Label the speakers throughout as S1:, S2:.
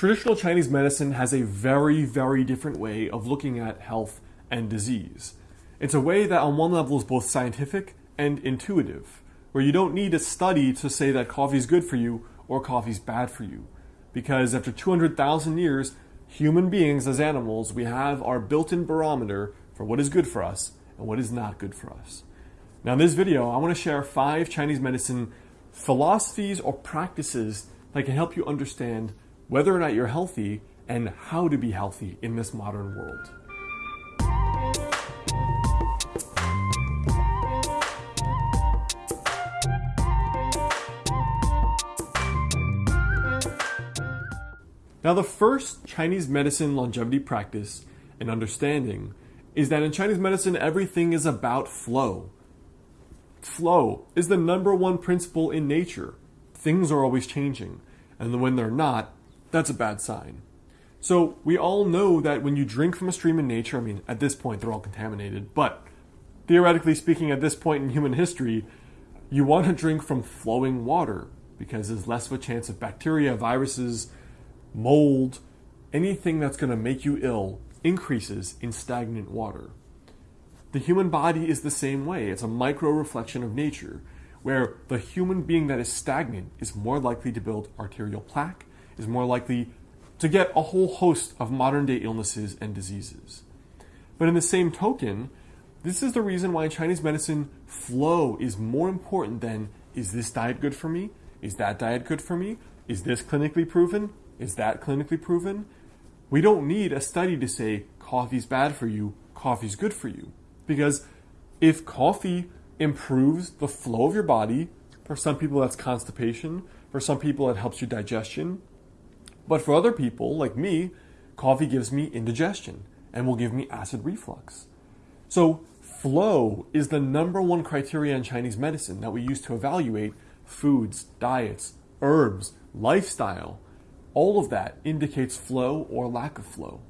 S1: Traditional Chinese medicine has a very, very different way of looking at health and disease. It's a way that on one level is both scientific and intuitive, where you don't need a study to say that coffee is good for you or coffee is bad for you. Because after 200,000 years, human beings as animals, we have our built-in barometer for what is good for us and what is not good for us. Now in this video, I want to share five Chinese medicine philosophies or practices that can help you understand whether or not you're healthy and how to be healthy in this modern world. Now, the first Chinese medicine longevity practice and understanding is that in Chinese medicine, everything is about flow. Flow is the number one principle in nature. Things are always changing, and when they're not, that's a bad sign. So, we all know that when you drink from a stream in nature, I mean, at this point, they're all contaminated, but theoretically speaking, at this point in human history, you want to drink from flowing water because there's less of a chance of bacteria, viruses, mold, anything that's going to make you ill increases in stagnant water. The human body is the same way. It's a micro reflection of nature, where the human being that is stagnant is more likely to build arterial plaque, is more likely to get a whole host of modern day illnesses and diseases. But in the same token, this is the reason why in Chinese medicine, flow is more important than is this diet good for me? Is that diet good for me? Is this clinically proven? Is that clinically proven? We don't need a study to say coffee's bad for you, coffee's good for you. Because if coffee improves the flow of your body, for some people that's constipation, for some people it helps your digestion, but for other people, like me, coffee gives me indigestion and will give me acid reflux. So flow is the number one criteria in Chinese medicine that we use to evaluate foods, diets, herbs, lifestyle, all of that indicates flow or lack of flow.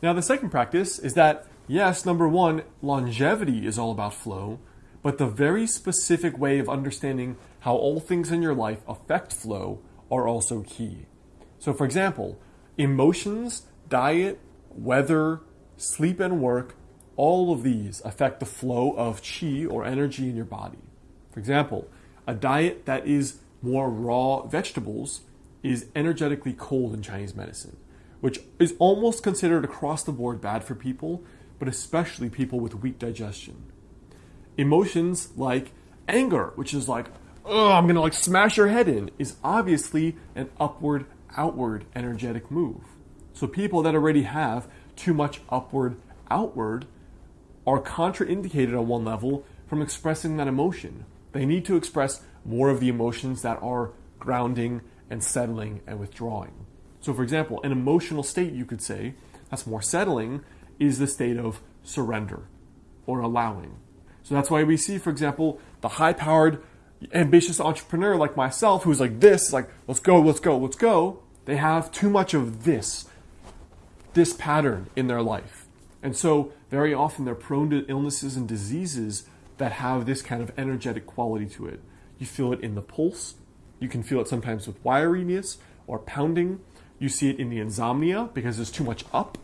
S1: Now, the second practice is that, yes, number one, longevity is all about flow, but the very specific way of understanding how all things in your life affect flow are also key. So, for example, emotions, diet, weather, sleep, and work, all of these affect the flow of qi or energy in your body. For example, a diet that is more raw vegetables is energetically cold in Chinese medicine, which is almost considered across the board bad for people, but especially people with weak digestion. Emotions like anger, which is like, oh, I'm gonna like smash your head in, is obviously an upward, outward energetic move. So people that already have too much upward, outward are contraindicated on one level from expressing that emotion. They need to express more of the emotions that are grounding and settling and withdrawing. So, for example, an emotional state, you could say, that's more settling, is the state of surrender or allowing. So that's why we see, for example, the high powered, ambitious entrepreneur like myself, who's like this, like, let's go, let's go, let's go. They have too much of this, this pattern in their life. And so, very often, they're prone to illnesses and diseases that have this kind of energetic quality to it. You feel it in the pulse, you can feel it sometimes with wiriness or pounding. You see it in the insomnia because there's too much up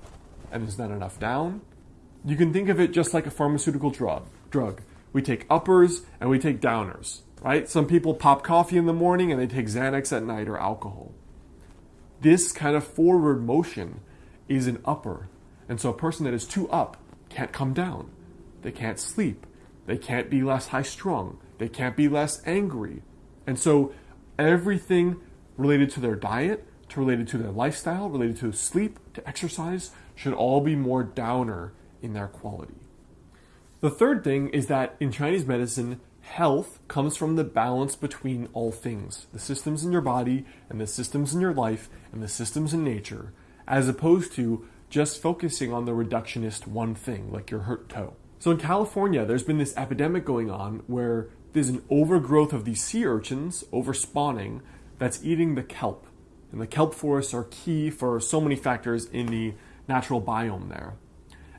S1: and there's not enough down. You can think of it just like a pharmaceutical drug. Drug. We take uppers and we take downers, right? Some people pop coffee in the morning and they take Xanax at night or alcohol. This kind of forward motion is an upper. And so a person that is too up can't come down. They can't sleep. They can't be less high strung. They can't be less angry. And so everything related to their diet, to related to their lifestyle, related to sleep, to exercise, should all be more downer in their quality. The third thing is that in Chinese medicine, health comes from the balance between all things the systems in your body, and the systems in your life, and the systems in nature, as opposed to just focusing on the reductionist one thing, like your hurt toe. So in California, there's been this epidemic going on where there's an overgrowth of these sea urchins over spawning that's eating the kelp. And the kelp forests are key for so many factors in the natural biome there.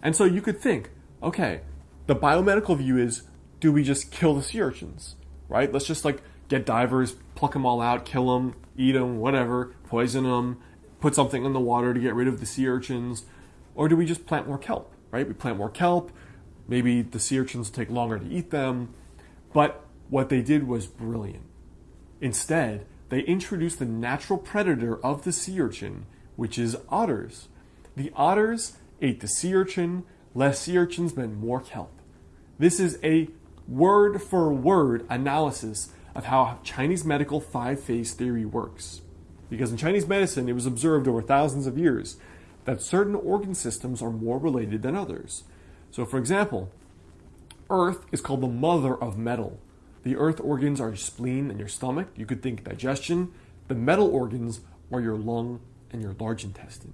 S1: And so you could think, okay, the biomedical view is do we just kill the sea urchins, right? Let's just like get divers, pluck them all out, kill them, eat them, whatever, poison them, put something in the water to get rid of the sea urchins? Or do we just plant more kelp, right? We plant more kelp, maybe the sea urchins take longer to eat them. But what they did was brilliant. Instead, they introduced the natural predator of the sea urchin, which is otters. The otters ate the sea urchin, less sea urchins meant more kelp. This is a word for word analysis of how Chinese medical five phase theory works. Because in Chinese medicine, it was observed over thousands of years that certain organ systems are more related than others. So, for example, earth is called the mother of metal. The earth organs are your spleen and your stomach. You could think digestion. The metal organs are your lung and your large intestine.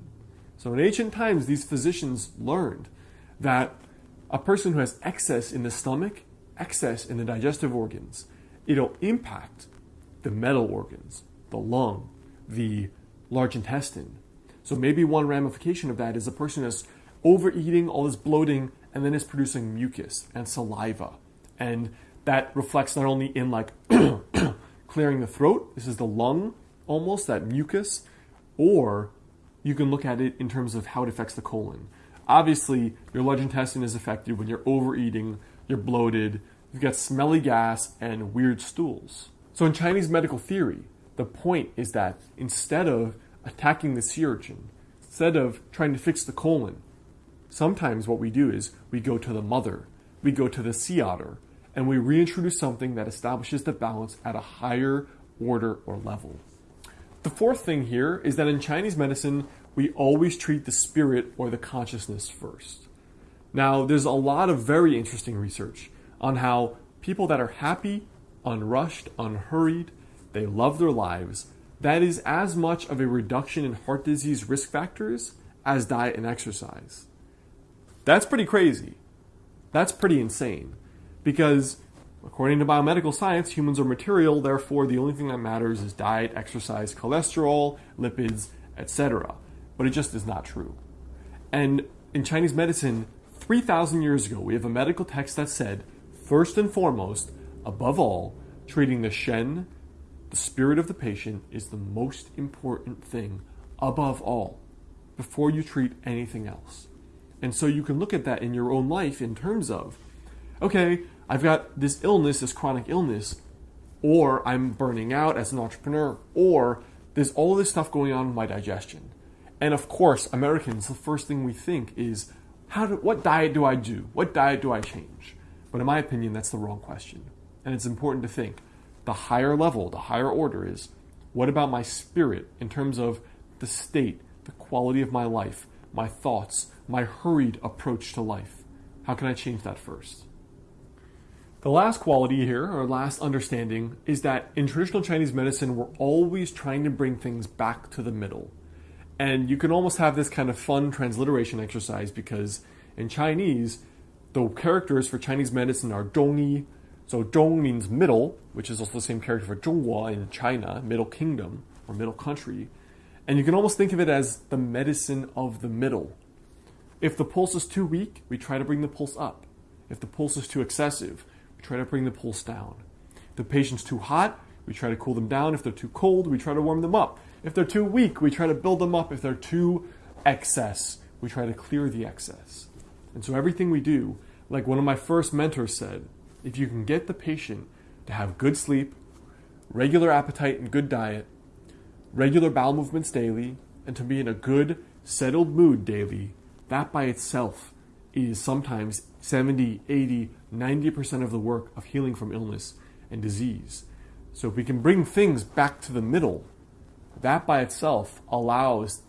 S1: So, in ancient times, these physicians learned that a person who has excess in the stomach, excess in the digestive organs, it'll impact the metal organs, the lung, the large intestine. So maybe one ramification of that is a person is overeating, all this bloating, and then is producing mucus and saliva. And that reflects not only in like clearing the throat, this is the lung almost, that mucus, or you can look at it in terms of how it affects the colon. Obviously, your large intestine is affected when you're overeating, you're bloated, you've got smelly gas, and weird stools. So, in Chinese medical theory, the point is that instead of attacking the sea urchin, instead of trying to fix the colon, sometimes what we do is we go to the mother, we go to the sea otter, and we reintroduce something that establishes the balance at a higher order or level. The fourth thing here is that in Chinese medicine, we always treat the spirit or the consciousness first. Now, there's a lot of very interesting research on how people that are happy, unrushed, unhurried, they love their lives, that is as much of a reduction in heart disease risk factors as diet and exercise. That's pretty crazy. That's pretty insane. Because according to biomedical science, humans are material, therefore the only thing that matters is diet, exercise, cholesterol, lipids, etc but it just is not true. And in Chinese medicine, 3,000 years ago, we have a medical text that said, first and foremost, above all, treating the Shen, the spirit of the patient, is the most important thing above all, before you treat anything else. And so you can look at that in your own life in terms of, okay, I've got this illness, this chronic illness, or I'm burning out as an entrepreneur, or there's all this stuff going on in my digestion. And of course, Americans, the first thing we think is, how do, what diet do I do? What diet do I change? But in my opinion, that's the wrong question. And it's important to think the higher level, the higher order is, what about my spirit in terms of the state, the quality of my life, my thoughts, my hurried approach to life? How can I change that first? The last quality here, or last understanding, is that in traditional Chinese medicine, we're always trying to bring things back to the middle. And you can almost have this kind of fun transliteration exercise because in Chinese, the characters for Chinese medicine are zhongyi. So zhong means middle, which is also the same character for Zhonghua in China, middle kingdom or middle country. And you can almost think of it as the medicine of the middle. If the pulse is too weak, we try to bring the pulse up. If the pulse is too excessive, we try to bring the pulse down. If the patient's too hot, we try to cool them down. If they're too cold, we try to warm them up. If they're too weak, we try to build them up. If they're too excess, we try to clear the excess. And so everything we do, like one of my first mentors said, if you can get the patient to have good sleep, regular appetite and good diet, regular bowel movements daily, and to be in a good, settled mood daily, that by itself is sometimes 70, 80, 90% of the work of healing from illness and disease. So if we can bring things back to the middle, that by itself allows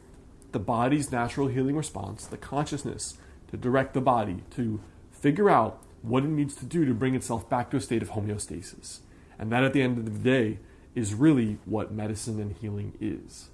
S1: the body's natural healing response, the consciousness, to direct the body to figure out what it needs to do to bring itself back to a state of homeostasis. And that at the end of the day is really what medicine and healing is.